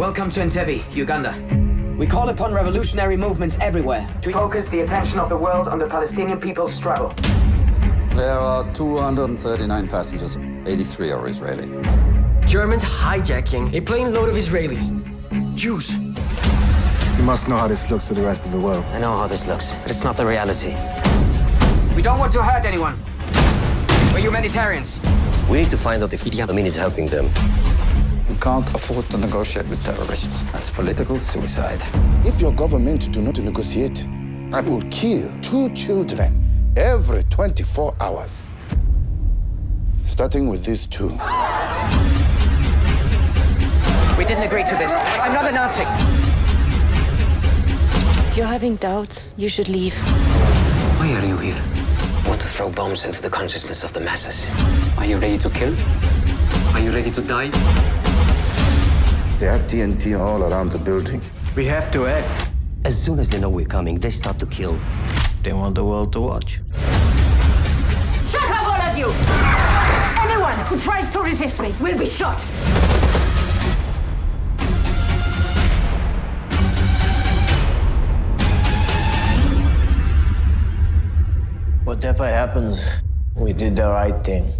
Welcome to Entebbe, Uganda. We call upon revolutionary movements everywhere to focus the attention of the world on the Palestinian people's struggle. There are 239 passengers. 83 are Israeli. Germans hijacking a plane load of Israelis. Jews. You must know how this looks to the rest of the world. I know how this looks, but it's not the reality. We don't want to hurt anyone. We're humanitarians. We need to find out if Idi Amin is helping them. We can't afford to negotiate with terrorists. That's political suicide. If your government do not negotiate, I will kill two children every 24 hours. Starting with these two. We didn't agree to this. I'm not announcing. If you're having doubts, you should leave. Why are you here? I want to throw bombs into the consciousness of the masses. Are you ready to kill? Are you ready to die? They have TNT all around the building. We have to act. As soon as they know we're coming, they start to kill. They want the world to watch. Shut up, all of you! Anyone who tries to resist me will be shot! Whatever happens, we did the right thing.